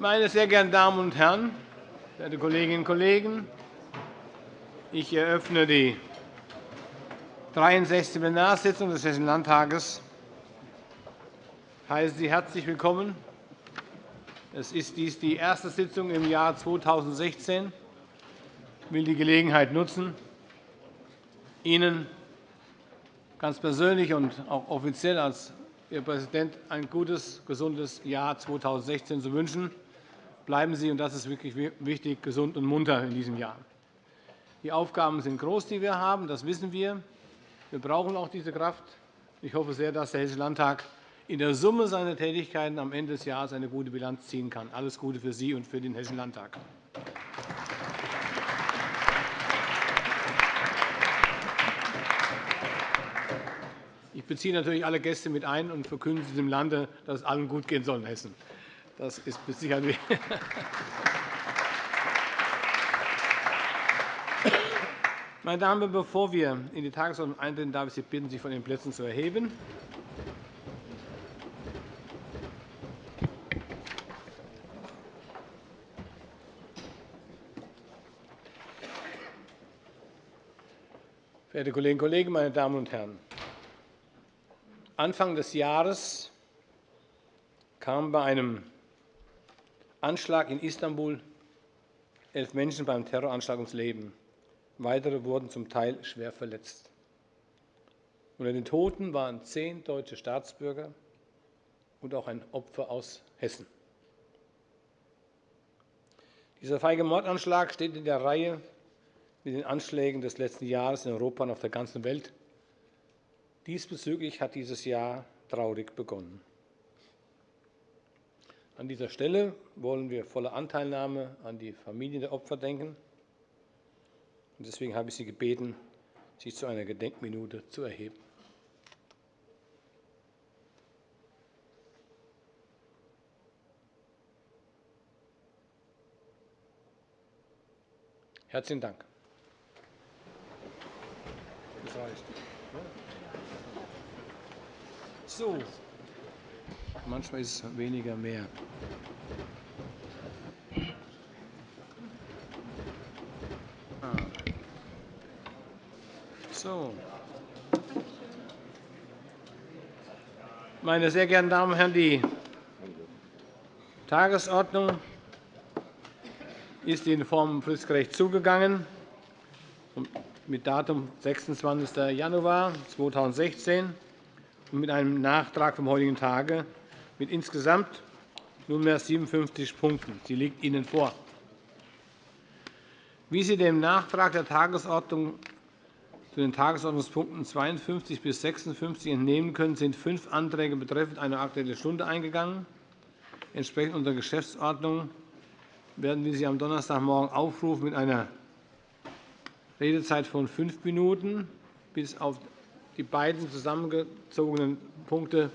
Meine sehr geehrten Damen und Herren, verehrte Kolleginnen und Kollegen! Ich eröffne die 63. Plenarsitzung des Hessischen Landtages. Ich heiße Sie herzlich willkommen. Es ist dies die erste Sitzung im Jahr 2016. Ich will die Gelegenheit nutzen, Ihnen ganz persönlich und auch offiziell als Ihr Präsident ein gutes, gesundes Jahr 2016 zu wünschen. Bleiben Sie, und das ist wirklich wichtig, gesund und munter in diesem Jahr. Die Aufgaben sind groß, die wir haben, das wissen wir. Wir brauchen auch diese Kraft. Ich hoffe sehr, dass der Hessische Landtag in der Summe seiner Tätigkeiten am Ende des Jahres eine gute Bilanz ziehen kann. Alles Gute für Sie und für den Hessischen Landtag. Ich beziehe natürlich alle Gäste mit ein und verkünde diesem Lande, dass es allen gut gehen soll in Hessen. Das ist mit Sicherheit Meine Damen und Herren, bevor wir in die Tagesordnung eintreten, darf ich Sie bitten, sich von den Plätzen zu erheben. Verehrte Kolleginnen und Kollegen, meine Damen und Herren! Anfang des Jahres kamen bei einem Anschlag in Istanbul elf Menschen beim Terroranschlag ums Leben. Weitere wurden zum Teil schwer verletzt. Unter den Toten waren zehn deutsche Staatsbürger und auch ein Opfer aus Hessen. Dieser feige Mordanschlag steht in der Reihe mit den Anschlägen des letzten Jahres in Europa und auf der ganzen Welt Diesbezüglich hat dieses Jahr traurig begonnen. An dieser Stelle wollen wir volle Anteilnahme an die Familien der Opfer denken. Deswegen habe ich Sie gebeten, sich zu einer Gedenkminute zu erheben. Herzlichen Dank. Das reicht. So. Manchmal ist es weniger mehr. Ah. So. Meine sehr geehrten Damen und Herren, die Tagesordnung ist in Form fristgerecht zugegangen mit Datum 26. Januar 2016 und mit einem Nachtrag vom heutigen Tage mit insgesamt nunmehr 57 Punkten. Sie liegt Ihnen vor. Wie Sie dem Nachtrag der Tagesordnung zu den Tagesordnungspunkten 52 bis 56 entnehmen können, sind fünf Anträge betreffend eine Aktuelle Stunde eingegangen. Entsprechend unserer Geschäftsordnung werden wir Sie am Donnerstagmorgen aufrufen mit einer Redezeit von fünf Minuten bis auf die beiden zusammengezogenen Punkte,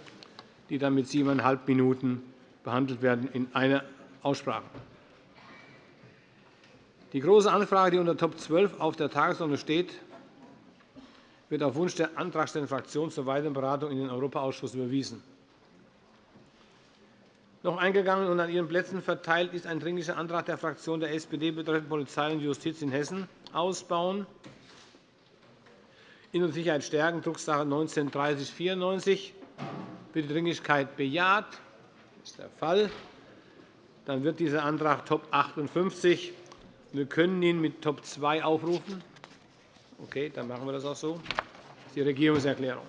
die dann mit siebeneinhalb Minuten behandelt werden, in einer Aussprache. Die Große Anfrage, die unter Top 12 auf der Tagesordnung steht, wird auf Wunsch der antragstellenden Fraktion zur weiteren Beratung in den Europaausschuss überwiesen. Noch eingegangen und an Ihren Plätzen verteilt ist ein Dringlicher Antrag der Fraktion der SPD betreffend Polizei und Justiz in Hessen ausbauen. Innere Sicherheit stärken, Drucksache 19-3094. Wird die Dringlichkeit bejaht? Das ist der Fall. Dann wird dieser Antrag Top 58. Wir können ihn mit Top 2 aufrufen. Okay, dann machen wir das auch so. Das ist die Regierungserklärung.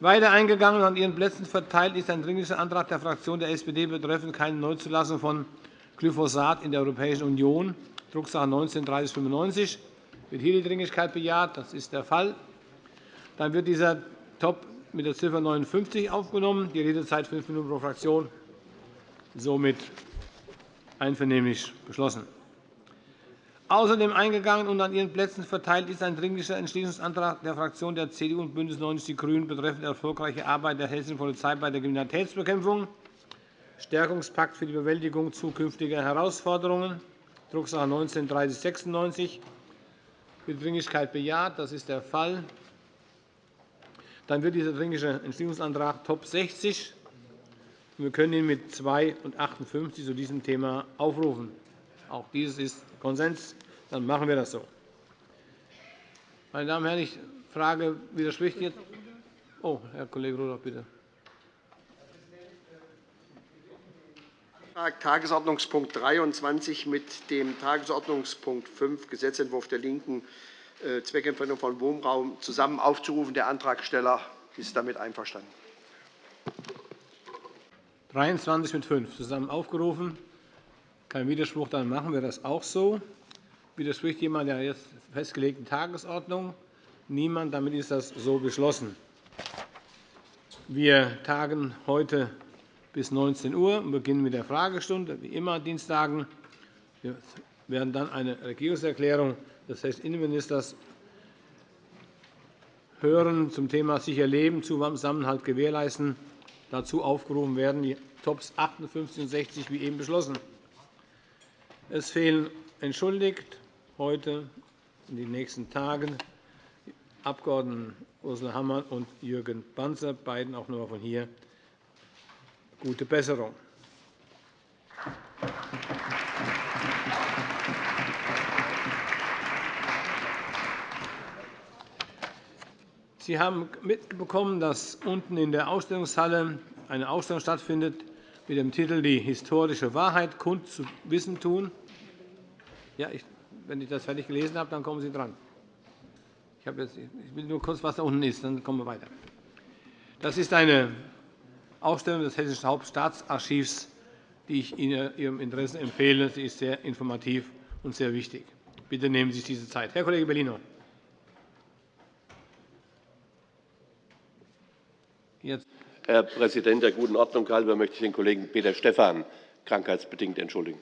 Weiter eingegangen und an Ihren Plätzen verteilt ist ein Dringlicher Antrag der Fraktion der SPD betreffend keine Neuzulassung von Glyphosat in der Europäischen Union, Drucksache 19-3095. Wird hier die Dringlichkeit bejaht? Das ist der Fall. Dann wird dieser Top mit der Ziffer 59 aufgenommen. Die Redezeit fünf Minuten pro Fraktion. Somit einvernehmlich beschlossen. Außerdem eingegangen und an Ihren Plätzen verteilt ist ein Dringlicher Entschließungsantrag der Fraktionen der CDU und BÜNDNIS 90 die GRÜNEN betreffend erfolgreiche Arbeit der hessischen Polizei bei der Kriminalitätsbekämpfung, Stärkungspakt für die Bewältigung zukünftiger Herausforderungen, Drucksache 19 3096 wird die Dringlichkeit bejaht? Das ist der Fall. Dann wird dieser Dringliche Entschließungsantrag Top 60 Wir können ihn mit 2 und 58 zu diesem Thema aufrufen. Auch dieses ist Konsens. Dann machen wir das so. Meine Damen und Herren, ich frage, widerspricht jetzt? Oh, Herr Kollege Rudolph, bitte. Tagesordnungspunkt 23 mit dem Tagesordnungspunkt 5 Gesetzentwurf der LINKEN Zweckentfremdung von Wohnraum zusammen aufzurufen. Der Antragsteller ist damit einverstanden. 23 mit 5 zusammen aufgerufen. Kein Widerspruch, dann machen wir das auch so. Widerspricht jemand der jetzt festgelegten Tagesordnung? Niemand. Damit ist das so beschlossen. Wir tagen heute bis 19 Uhr und beginnen mit der Fragestunde, wie immer Dienstagen. Wir werden dann eine Regierungserklärung des Hessischen Innenministers hören zum Thema sicher Leben, Zusammenhalt gewährleisten. Dazu aufgerufen werden die Tops 58 und 60, wie eben beschlossen. Es fehlen entschuldigt heute in den nächsten Tagen die Abg. Ursula Hammann und Jürgen Banzer, beiden auch noch von hier. Gute Besserung. Sie haben mitbekommen, dass unten in der Ausstellungshalle eine Ausstellung stattfindet mit dem Titel Die historische Wahrheit kund zu wissen tun. Ja, ich, wenn ich das fertig gelesen habe, dann kommen Sie dran. Ich, jetzt, ich will nur kurz, was da unten ist, dann kommen wir weiter. Das ist eine Ausstellung des Hessischen Hauptstaatsarchivs, die ich Ihnen Ihrem Interesse empfehle. Sie ist sehr informativ und sehr wichtig. Bitte nehmen Sie sich diese Zeit. Herr Kollege Bellino. Jetzt. Herr Präsident, der guten Ordnung halber möchte ich den Kollegen Peter Stephan krankheitsbedingt entschuldigen.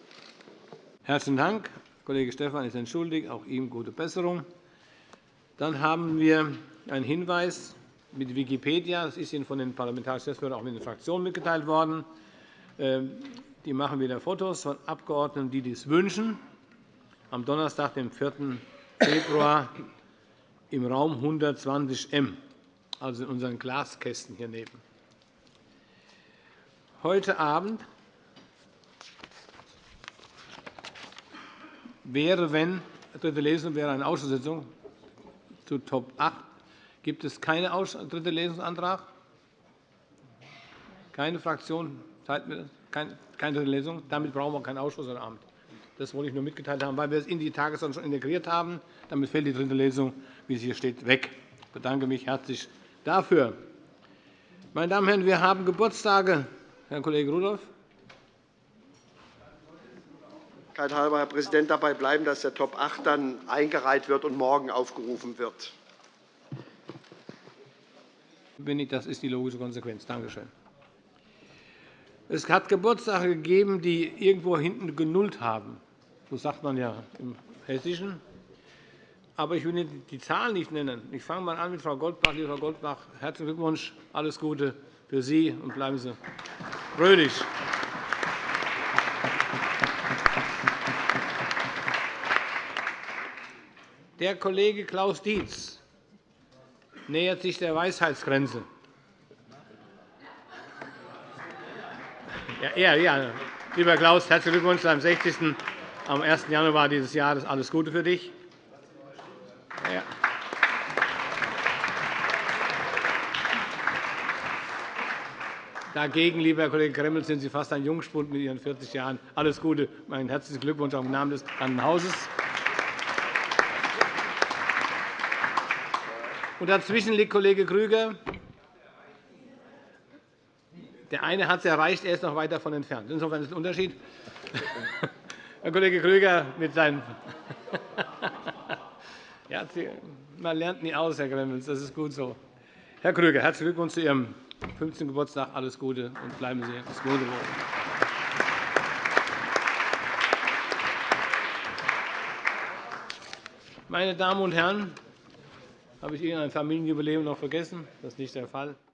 Herzlichen Dank. Kollege Stephan ist entschuldigt. Auch ihm gute Besserung. Dann haben wir einen Hinweis mit Wikipedia. Das ist Ihnen von den parlamentarischen Geschäftsführern auch mit den Fraktionen mitgeteilt worden. Ähm, die machen wieder Fotos von Abgeordneten, die dies wünschen. Am Donnerstag, dem 4. Februar, im Raum 120 M also in unseren Glaskästen hier neben. Heute Abend wäre, wenn dritte Lesung wäre eine Ausschusssitzung zu Top 8. Gibt es keinen dritte Lesungsantrag? Keine Fraktion? Keine dritte Lesung? Damit brauchen wir keinen Ausschuss heute Abend. Das wollte ich nur mitgeteilt haben, weil wir es in die Tagesordnung schon integriert haben. Damit fällt die dritte Lesung, wie es hier steht, weg. Ich bedanke mich herzlich dafür. Meine Damen und Herren, wir haben Geburtstage. Herr Kollege Rudolph. halber, Herr Präsident, dabei bleiben, dass der Top 8 dann eingereiht wird und morgen aufgerufen wird. Das ist die logische Konsequenz. Danke schön. Es hat Geburtstage gegeben, die irgendwo hinten genullt haben. So sagt man ja im Hessischen aber ich will Ihnen die Zahlen nicht nennen. Ich fange mal an mit Frau Goldbach. Liebe Frau Goldbach, herzlichen Glückwunsch, alles Gute für Sie und bleiben Sie fröhlich. Der Kollege Klaus Dietz nähert sich der Weisheitsgrenze. Ja, ja, Lieber Klaus, herzlichen Glückwunsch zu deinem 60. am 1. Januar dieses Jahres. Alles Gute für dich. Ja. Dagegen, lieber Herr Kollege Gremmel, sind Sie fast ein Jungspund mit Ihren 40 Jahren. Alles Gute, meinen herzlichen Glückwunsch auch im Namen des Hauses. Und dazwischen liegt Kollege Krüger. Der eine hat es erreicht, er ist noch weit davon entfernt. Insofern ist es ein Unterschied. Herr Kollege Krüger mit seinen ja, man lernt nie aus, Herr Gremmels. Das ist gut so. Herr Krüger, herzlichen Glückwunsch zu Ihrem 15. Geburtstag. Alles Gute und bleiben Sie das Gute. Meine Damen und Herren, habe ich Ihnen ein Familienjubiläum noch vergessen? Das ist nicht der Fall.